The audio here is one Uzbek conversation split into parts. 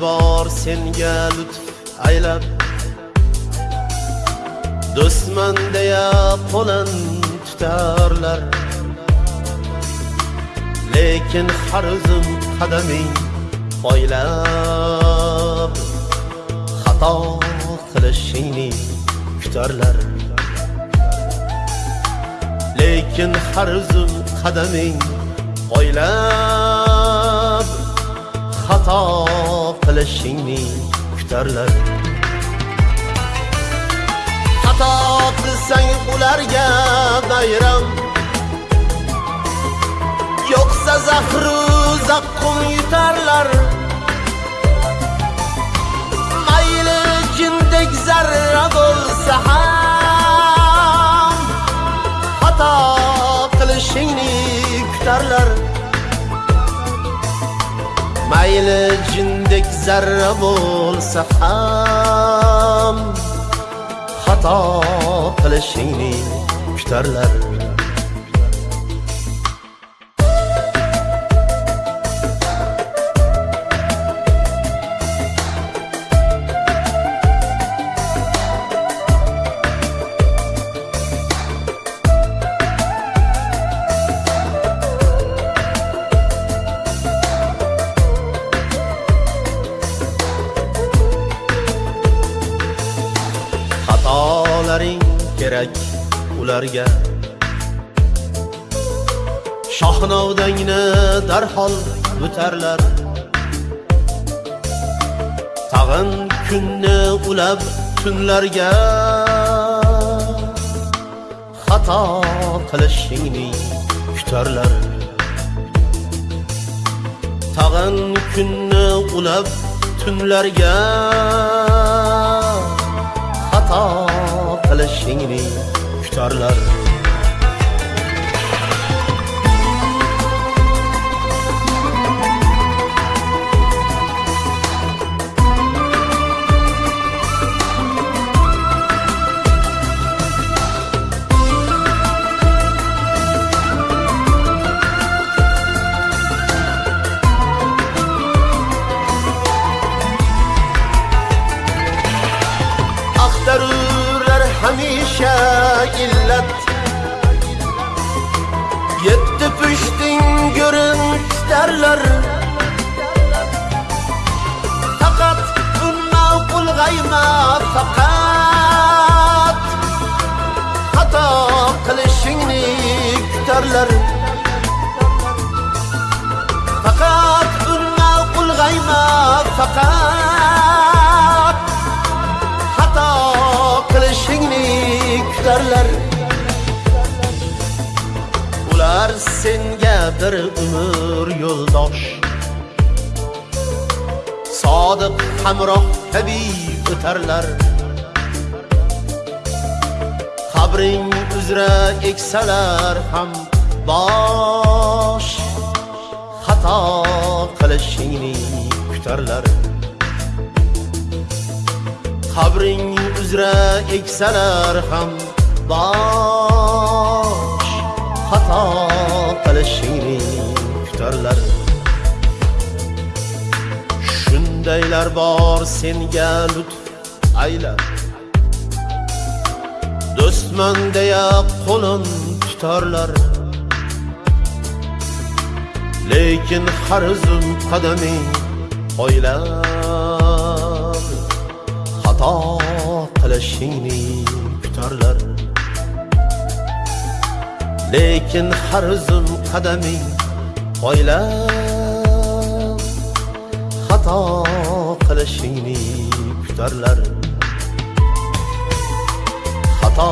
bor senga lutf aylab. Do'stman deya qo'lin tutarlar. Lekin har o'zim qadaming poylab xato qilishingni kutarlar. Lekin har o'zim qadaming poylab qilishingni kutarlar xato qilsang ularga bayram. Yo'qsa zahru zaqqum yutarlar mayli jindek zarra bo'lsa ham xato qilishingni kutarlar. Kerak ularga. Shohnovdangni darhol o'tarlar tag'in kunni ulab tunlarga. Xato qilishingni kutarlar. Tag'in kunni ulab tunlarga. Xato qilishingni kutarlar kutarlar faqat unma qulg'ayma faqat xato qilishingni kutarlar ular senga bir umr yo'ldosh. Sodiq hamroh kabi o'tarlar. Qabring uzra eksalar ham. Bosh xato qilishingni kutarlar. Qabring uzra eksalar ham bosh xato qilishingni kutarlar. Shundaylar bor senga lutf aylab do'stman deya qo'lin tutarlar. Lekin har zum qadaming poylab xato qilishingni kutarlar. Lekin har zum qadaming poylab xato qilishingni kutarlar. Xato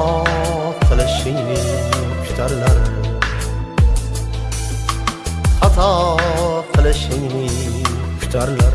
qilishingni kutarlar. Xato qilishingni kutarlar